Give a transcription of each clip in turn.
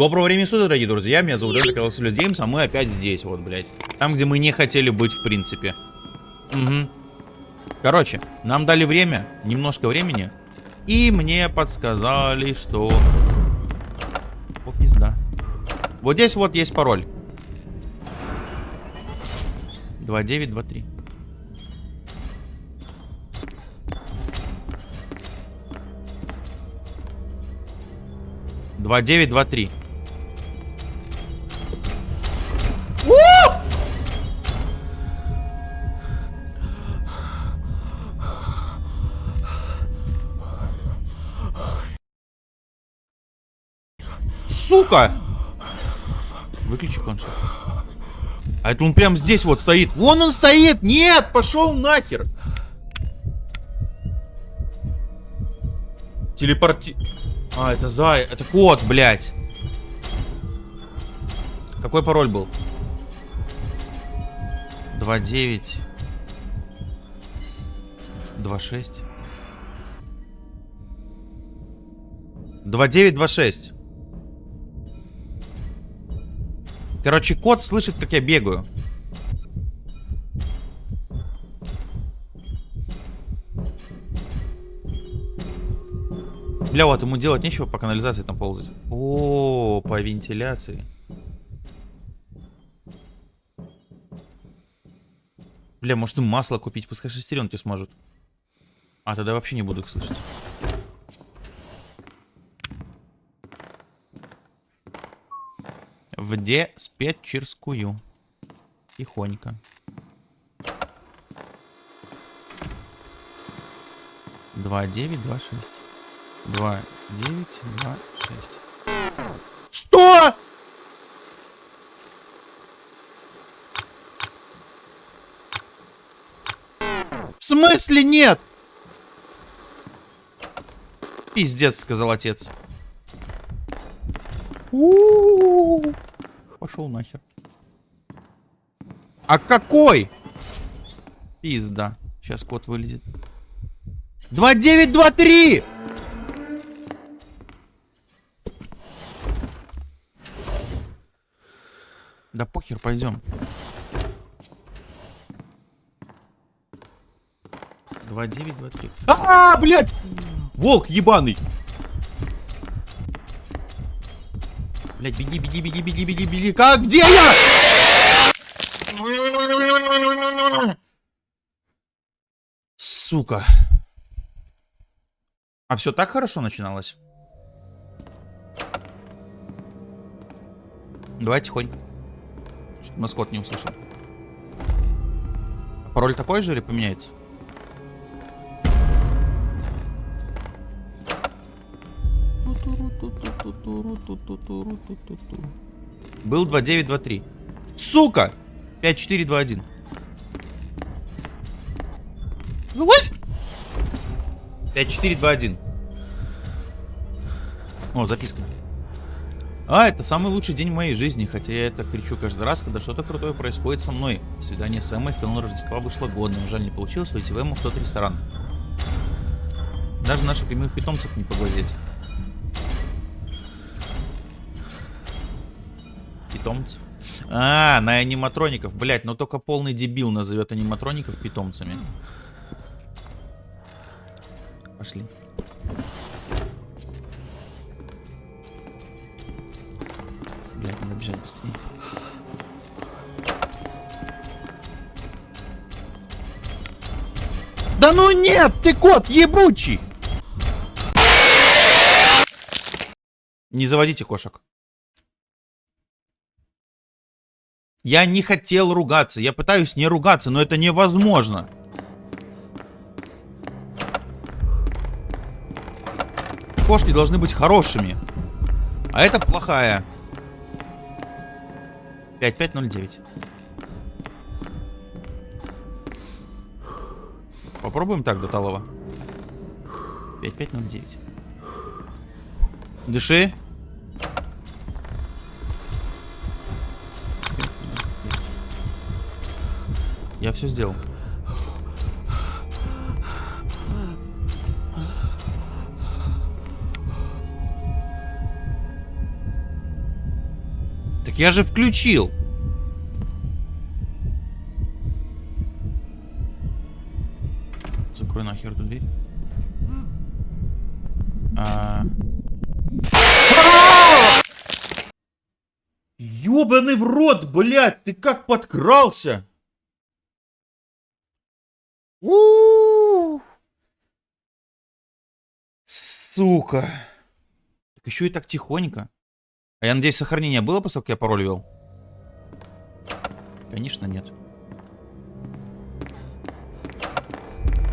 Доброго времени суток, дорогие друзья, меня зовут Эдри Каласулис Геймс, а мы опять здесь, вот, блядь. Там, где мы не хотели быть, в принципе. Угу. Короче, нам дали время, немножко времени, и мне подсказали, что... О, пизда. Вот здесь вот есть пароль. 2923. Два девять, два три. Сука! Выключи планшет. А это он прям здесь вот стоит. Вон он стоит! Нет! Пошел нахер! Телепорти... А, это зай... Это кот, блядь. Какой пароль был? 2.9 2.6 2926 Короче, кот слышит, как я бегаю. Бля, вот ему делать нечего по канализации там ползать. О, по вентиляции. Бля, может им масло купить, пускай шестеренки смажут. А, тогда вообще не буду их слышать. В диспетчерскую. Тихонько. Два девять, два шесть. Два девять, два шесть. Что? В смысле нет? Пиздец, сказал отец. У -у -у Пошел нахер. А какой? Пизда. Сейчас код вылезет. 2923! Да похер, пойдем. Два девять, два три. А, -а, -а блядь! Волк ебаный! Блять, беги, беги, беги, беги, беги, беги. Как? Где я? Сука. А все так хорошо начиналось? Давай тихонько. Чтобы маскот не услышал. Пароль такой же или поменяется? Был 2923. Сука! 5421. Залазь! 5421. О, записка. А, это самый лучший день в моей жизни, хотя я это кричу каждый раз, когда что-то крутое происходит со мной. Свидание с Эммой в канун Рождества вышло годным. Жаль, не получилось выйти в Эмму в тот ресторан. Даже наших прямых питомцев не поглазеть. Питомцев. А, на аниматроников. Блять, но только полный дебил назовет аниматроников питомцами. Пошли. Блять, надо бежать быстрее. Да ну нет, ты кот ебучий! Не заводите кошек. Я не хотел ругаться. Я пытаюсь не ругаться, но это невозможно. Кошки должны быть хорошими. А это плохая. 5509. Попробуем так до талого. 5509. Дыши. Я все сделал. я же включил. Закрой нахер эту дверь. А... Ёбаный в рот, блядь, ты как подкрался? У Сука. Так еще и так тихонько. А я надеюсь, сохранение было, после я пароль ввел? Конечно, нет.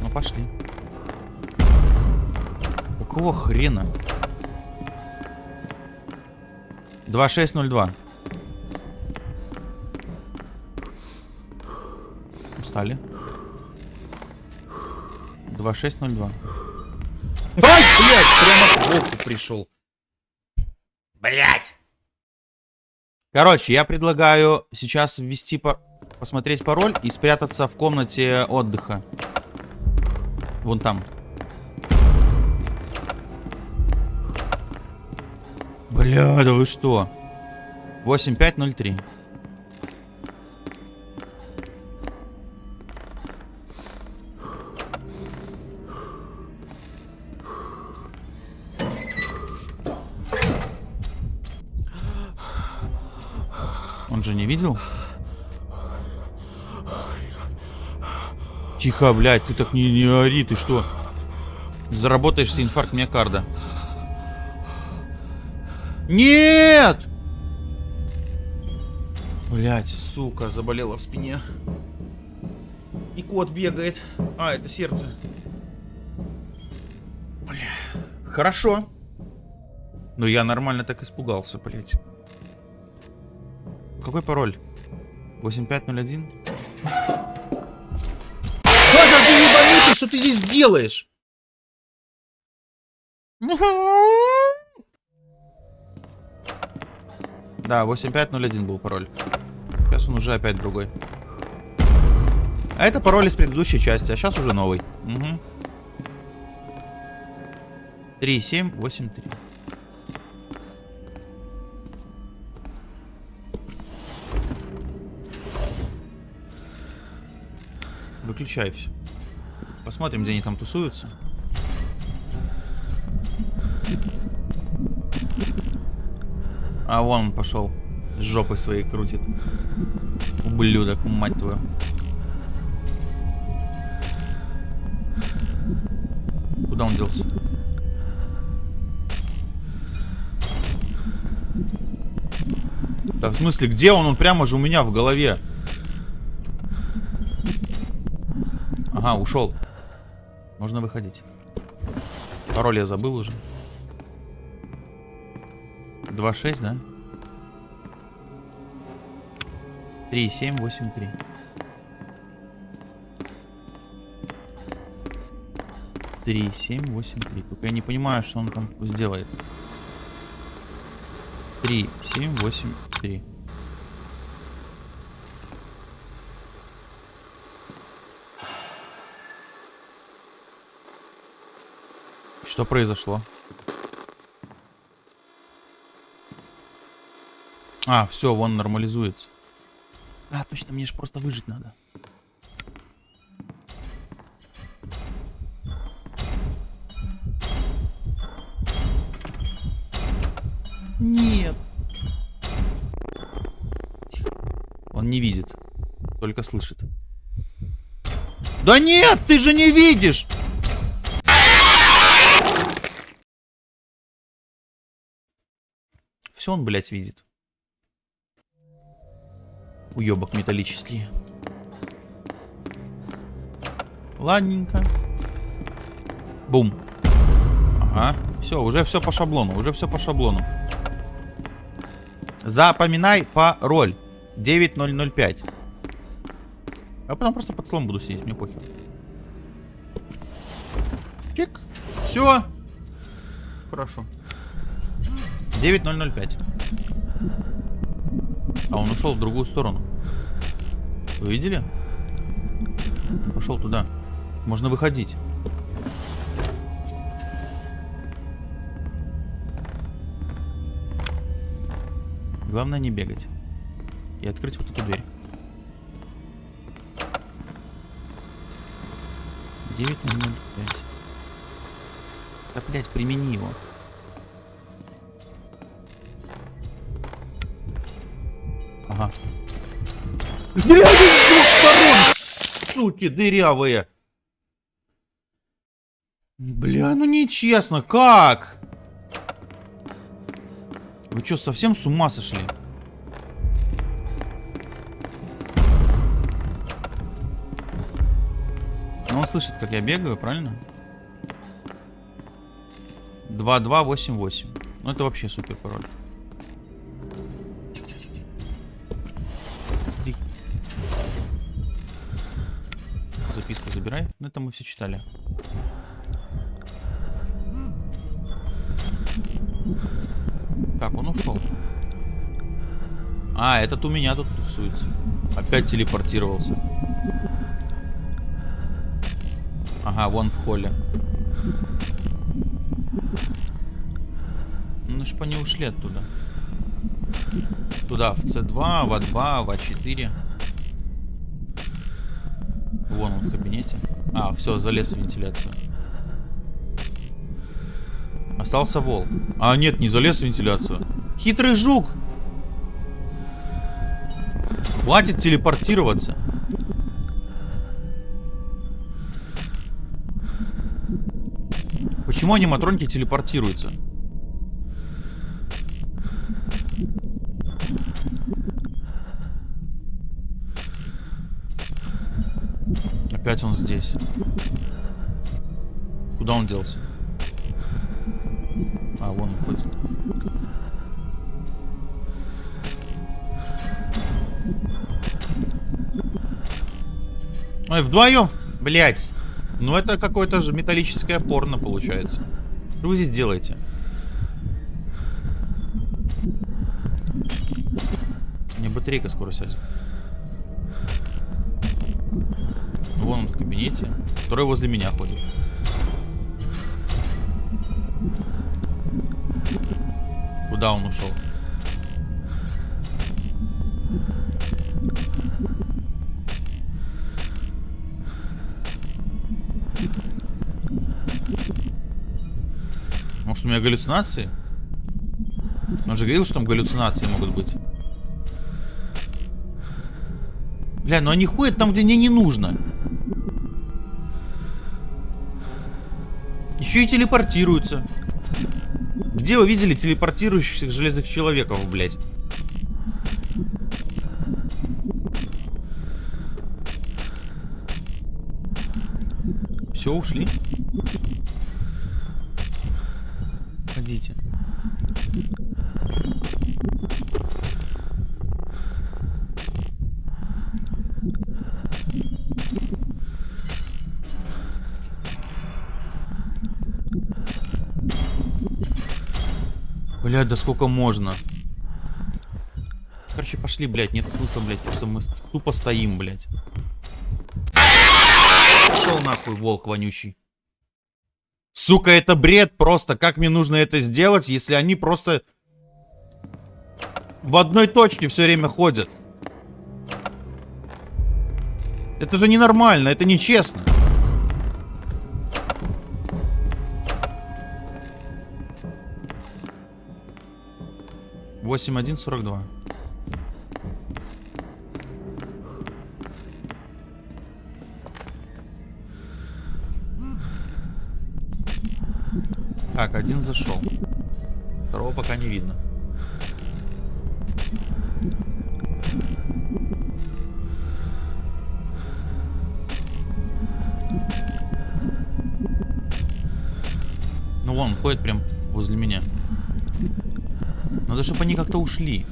Ну, пошли. Какого хрена? 2602. Устали. 2602. Ай, блядь, прямо к волку пришел. Блядь. Короче, я предлагаю сейчас ввести по... посмотреть пароль и спрятаться в комнате отдыха. Вон там. Бля, да вы что? 8503. Видел? Тихо, блядь, ты так не, не ори, ты что? Заработаешься инфаркт миокарда. Нет! Блять, сука, заболела в спине. И кот бегает. А, это сердце. Бля. Хорошо. Но я нормально так испугался, блять. Какой пароль? 8501? Бага, ты ебанутый, что ты здесь делаешь? Да, 8501 был пароль. Сейчас он уже опять другой. А это пароль из предыдущей части, а сейчас уже новый. Угу. 3783. Выключай все. Посмотрим, где они там тусуются. А вон он пошел. С жопой своей крутит. Ублюдок, мать твою. Куда он делся? Да в смысле, где он? Он прямо же у меня в голове. Ага, ушел. Можно выходить. Пароль я забыл уже. 2.6, да? 3, 7, 8, 3. Три, семь, восемь, три. Только я не понимаю, что он там сделает. Три, семь, восемь, три. Что произошло? А, все, вон нормализуется. А, точно, мне же просто выжить надо. Нет. Тихо. Он не видит. Только слышит. Да нет, ты же не видишь! Все он, блядь, видит уебок металлический. Ладненько. Бум. Ага. Все, уже все по шаблону. Уже все по шаблону. Запоминай пароль. 9005. А потом просто под слом буду сидеть, мне похер. Чик. Все. Хорошо. 9005. А он ушел в другую сторону. Вы видели? Пошел туда. Можно выходить. Главное не бегать. И открыть вот эту дверь. 9005. Да, блядь, примени его. Блядь, с двух сторон, суки дырявые. Бля, ну нечестно, как? Вы что, совсем с ума сошли? Ну, он слышит, как я бегаю, правильно? 2288. Ну, это вообще супер пароль. Записку забирай. Ну, это мы все читали. Так, он ушел. А, этот у меня тут тусуется. Опять телепортировался. Ага, вон в холле. Ну, чтоб они ушли оттуда. Туда, в C2, в А2, в А4. Вон он в кабинете. А, все, залез в вентиляцию. Остался волк. А, нет, не залез в вентиляцию. Хитрый жук! Хватит телепортироваться. Почему аниматроники телепортируются? Опять он здесь. Куда он делся? А, вон он ходит. Ой, вдвоем, блять. Ну это какое-то же металлическое порно получается. Что вы здесь делаете? Мне батарейка скоро сядет. Вон он в кабинете, который возле меня ходит. Куда он ушел? Может у меня галлюцинации? Он же говорил, что там галлюцинации могут быть. Бля, ну они ходят там, где мне не нужно. Еще и телепортируются. Где вы видели телепортирующихся железных человеков, блядь? Все, ушли? Блядь, да сколько можно? Короче, пошли, блядь, нет смысла, блядь, просто мы тупо стоим, блядь. Пошел нахуй, волк вонючий. Сука, это бред просто. Как мне нужно это сделать, если они просто в одной точке все время ходят? Это же ненормально, это нечестно. 8142. Так, один зашел. Второго пока не видно. Ну вон, ходит прям возле меня. Надо, чтобы они как-то ушли.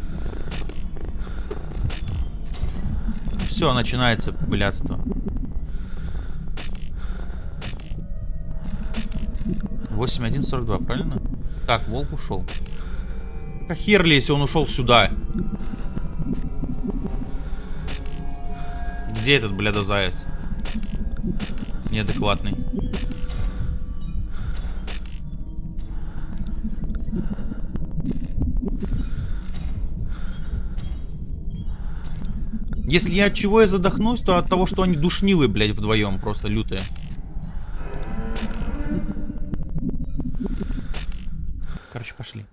Все, начинается блядство. Восемь один сорок два, правильно? Так, волк ушел. Как хер ли, если он ушел сюда? Где этот, бляда, заяц? Неадекватный. Если я от чего я задохнусь, то от того, что они душнилы, блядь, вдвоем просто лютые. Короче, пошли.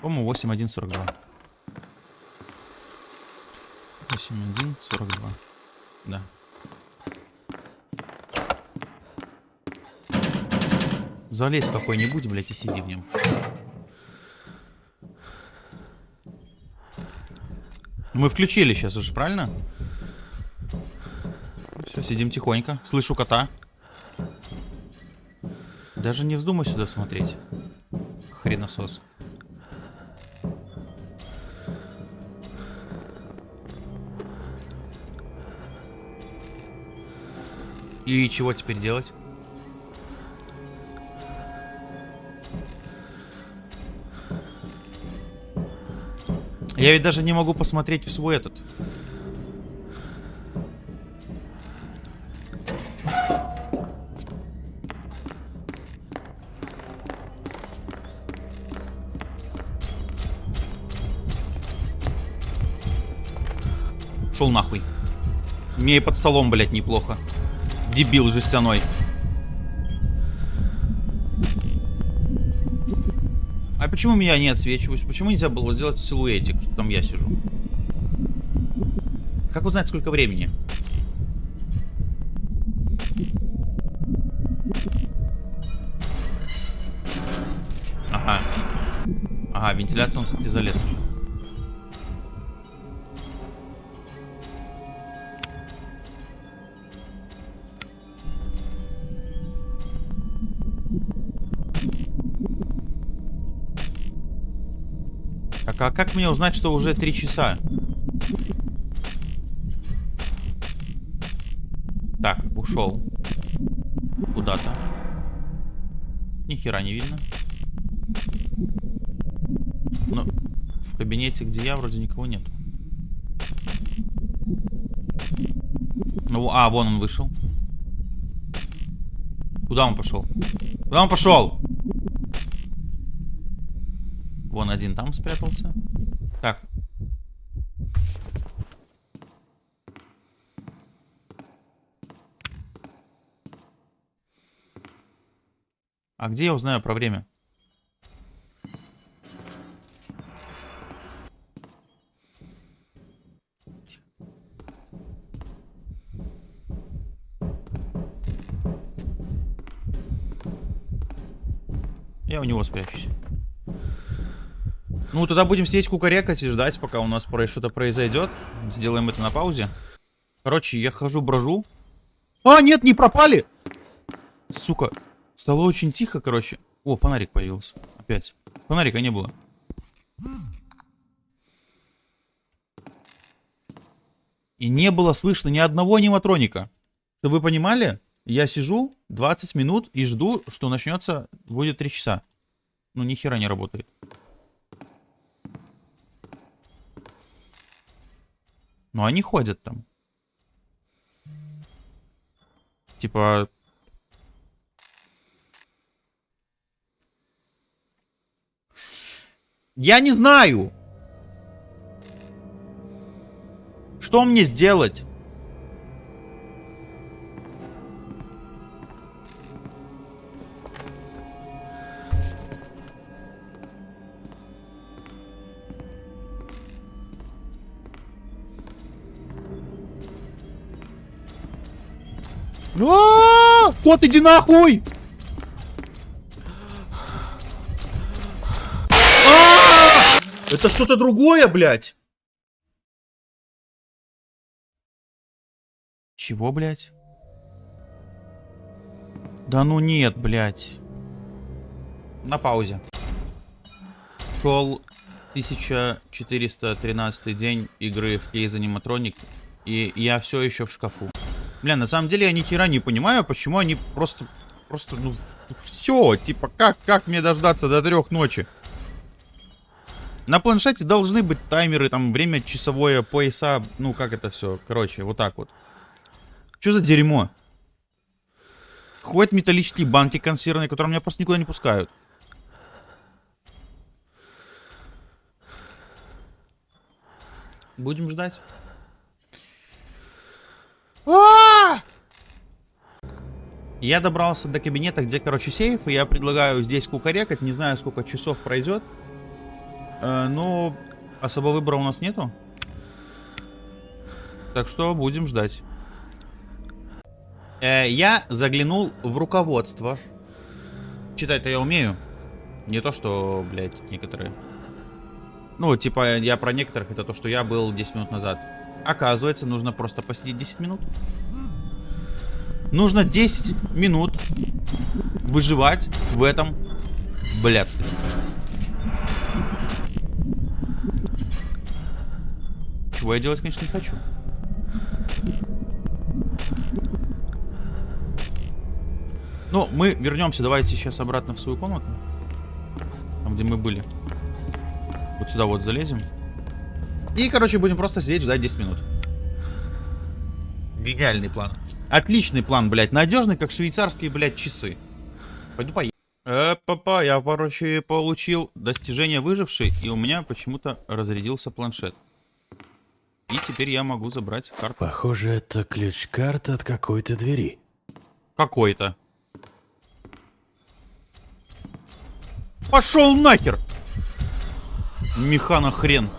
По-моему, 8.1.42. 8.1.42. Да. Залезь в какой-нибудь, блядь, и сиди в нем. Мы включили сейчас уже, правильно? Все, сидим тихонько. Слышу кота. Даже не вздумай сюда смотреть. Хреносос. И чего теперь делать? Я ведь даже не могу посмотреть в свой этот. Шел нахуй. Мне и под столом, блядь, неплохо. Дебил жестяной. А почему меня не отсвечиваюсь? Почему нельзя было сделать силуэтик, там я сижу? Как узнать, сколько времени? Ага. Ага, вентиляция он, кстати, залез уже. А как мне узнать, что уже три часа? Так, ушел. Куда-то. Ни хера не видно. Но в кабинете, где я, вроде никого нет. Ну, а, вон он вышел. Куда он пошел? Куда он пошел? Вон один там спрятался. Так. А где я узнаю про время? Я у него спрячусь. Ну, тогда будем сидеть кукарекать и ждать, пока у нас что-то произойдет. Сделаем это на паузе. Короче, я хожу, брожу. А, нет, не пропали! Сука. Стало очень тихо, короче. О, фонарик появился. Опять. Фонарика не было. И не было слышно ни одного аниматроника. Чтобы вы понимали, я сижу 20 минут и жду, что начнется, будет 3 часа. Ну, ни хера не работает. Но они ходят там. Типа... Я не знаю. Что мне сделать? Кот, иди нахуй! А Это что-то другое, блядь. Чего, блядь? Да ну нет, блядь. На паузе. Шел 1413 день игры в кейз аниматроник, и я все еще в шкафу. Бля, на самом деле я ни хера не понимаю, почему они просто... Просто, ну, все, типа, как, как мне дождаться до трех ночи? На планшете должны быть таймеры, там, время часовое, пояса, ну, как это все, короче, вот так вот. Что за дерьмо? Ходят металлические банки консервные, которые меня просто никуда не пускают. Будем ждать. А! Я добрался до кабинета, где, короче, сейф, и я предлагаю здесь кукарекать. Не знаю, сколько часов пройдет. Э, но особо выбора у нас нету. Так что будем ждать. Э, я заглянул в руководство. Читать-то я умею. Не то, что, блядь, некоторые. Ну, типа, я про некоторых, это то, что я был 10 минут назад. Оказывается, нужно просто посидеть 10 минут. Нужно 10 минут выживать в этом блядстве. Чего я делать, конечно, не хочу. Ну, мы вернемся, давайте сейчас обратно в свою комнату. Там, где мы были. Вот сюда вот залезем. И, короче, будем просто сидеть, ждать 10 минут. Гениальный план. Отличный план, блядь. Надежный, как швейцарские, блядь, часы. Пойду поем. Э, папа, я, короче, получил достижение выживший, и у меня почему-то разрядился планшет. И теперь я могу забрать карту. Похоже, это ключ-карта от какой-то двери. Какой-то. Пошел нахер! Механа хрен.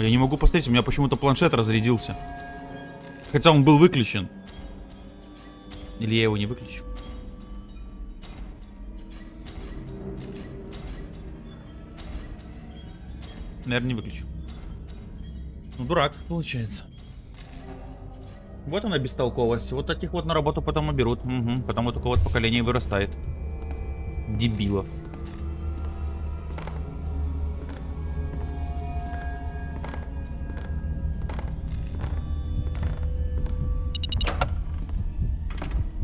А я не могу посмотреть, у меня почему-то планшет разрядился. Хотя он был выключен. Или я его не выключу? Наверное, не выключу. Ну, дурак, получается. Вот она бестолковость. Вот таких вот на работу потом и берут. Угу. Потом вот такое вот поколение вырастает. Дебилов.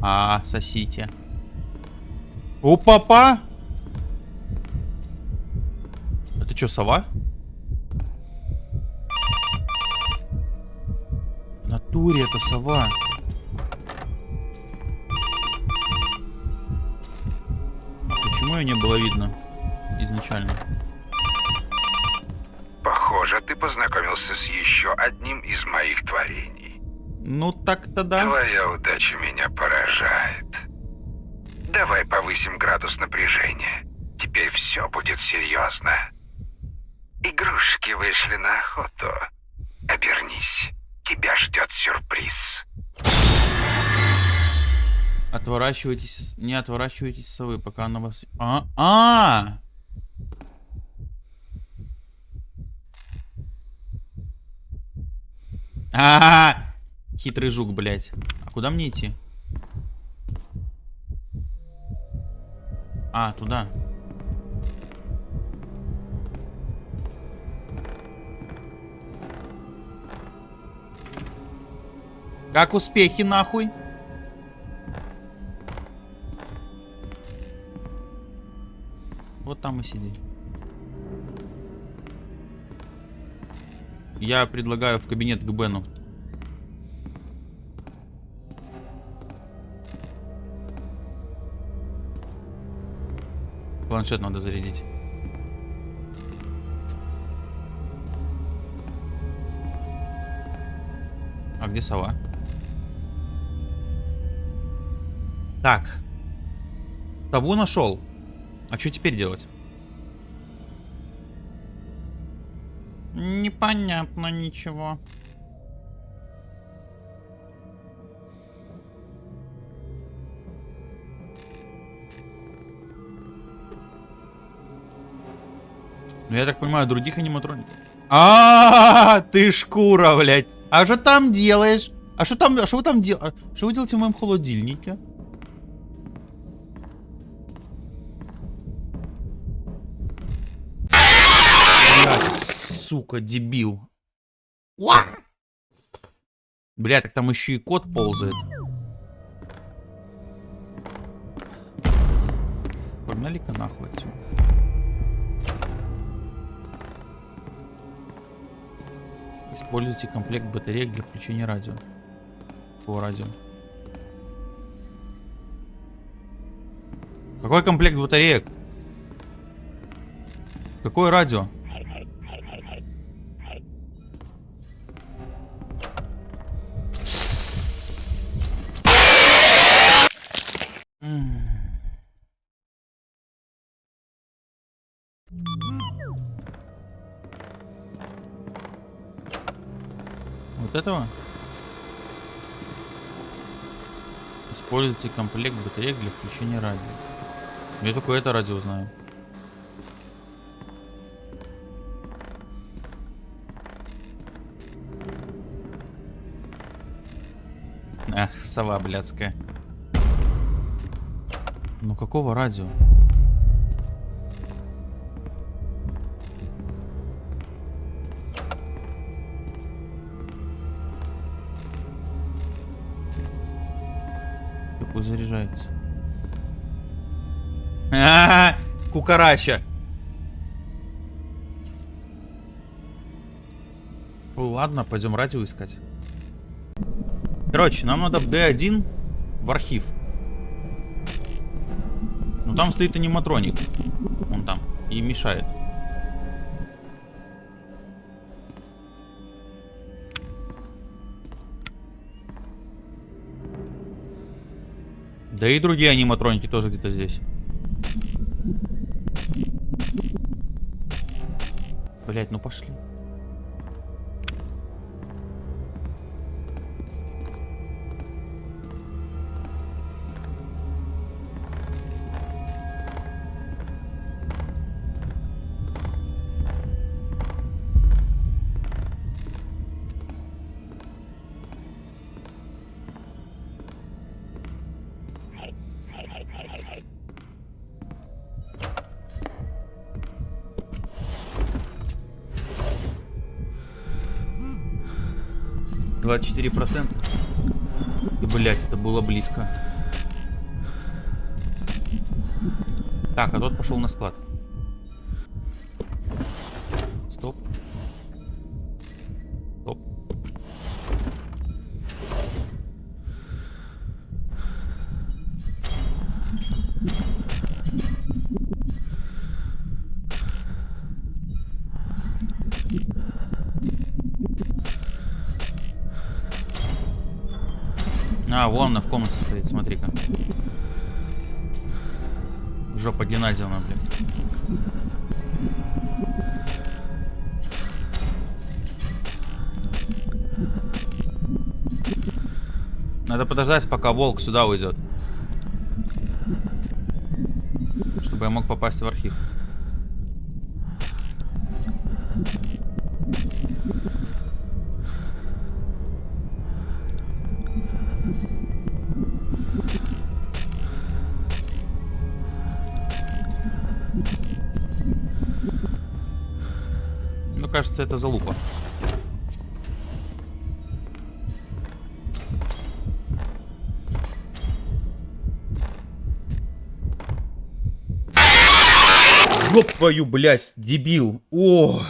А, сосите. У папа! Это что, сова? натуре это сова. А почему ее не было видно изначально? Похоже, ты познакомился с еще одним из моих творений. Ну так-то да. Твоя удача меня поражает. Давай повысим градус напряжения. Теперь все будет серьезно. Игрушки вышли на охоту. Обернись. Тебя ждет сюрприз. Отворачивайтесь, не отворачивайтесь совы, пока она вас... А, а, -а, -а! Хитрый жук, блядь. А куда мне идти? А, туда. Как успехи, нахуй? Вот там и сиди. Я предлагаю в кабинет к Бену. Планшет надо зарядить. А где сова? Так. Того нашел. А что теперь делать? Непонятно ничего. Ну, я так понимаю, других аниматроников. А, ты шкура, блядь. А что там делаешь? А что там, а что вы там делаете? Что вы делаете в моем холодильнике? сука, дебил. Бля, так там еще и кот ползает. Погнали-ка нахуй отсюда. Используйте комплект батареек для включения радио. По радио. Какой комплект батареек? Какое радио? М. Вот этого? Используйте комплект батареек для включения радио. Я только это радио знаю. Ах, сова блядская. Ну какого радио? Заряжается? Кукарача. Ладно, пойдем радио искать. Короче, нам надо в D1 в архив. Ну там стоит аниматроник. Он там. И мешает. Да и другие аниматроники тоже где-то здесь. Блять, ну пошли. Двадцать четыре процента. И, блять, это было близко. Так, а тот пошел на склад. Вон она в комнате стоит, смотри-ка. Жопа Геннадьевна, блядь. Надо подождать, пока волк сюда уйдет. Чтобы я мог попасть в архив. Кажется, это залупа. Ёб твою, блядь, дебил. О.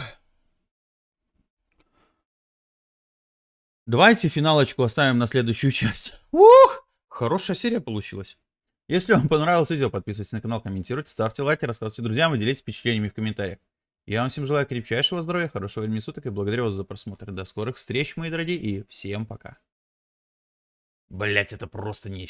Давайте финалочку оставим на следующую часть. Ух! Хорошая серия получилась. Если вам понравилось видео, подписывайтесь на канал, комментируйте, ставьте лайки, рассказывайте друзьям и делитесь впечатлениями в комментариях. Я вам всем желаю крепчайшего здоровья, хорошего времени суток и благодарю вас за просмотр. До скорых встреч, мои дорогие, и всем пока. Блять, это просто нечто.